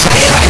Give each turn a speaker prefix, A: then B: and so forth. A: Fire!